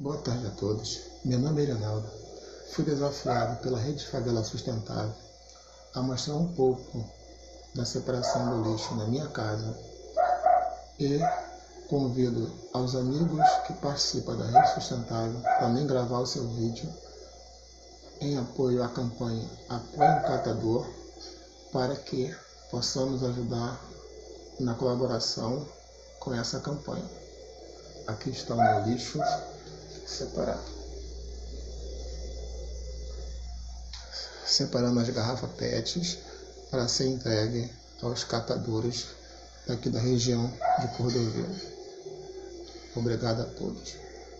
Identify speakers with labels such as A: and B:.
A: Boa tarde a todos. Meu nome é Leonardo. Fui desafiado pela Rede Favela Sustentável a mostrar um pouco da separação do lixo na minha casa e convido aos amigos que participam da Rede Sustentável também gravar o seu vídeo em apoio à campanha Apoio o Catador para que possamos ajudar na colaboração com essa campanha. Aqui está o meu lixo separado. Separando as garrafas PETs para ser entregue aos catadores daqui da região de Cordovil. Obrigado a todos.